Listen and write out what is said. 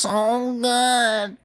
so good.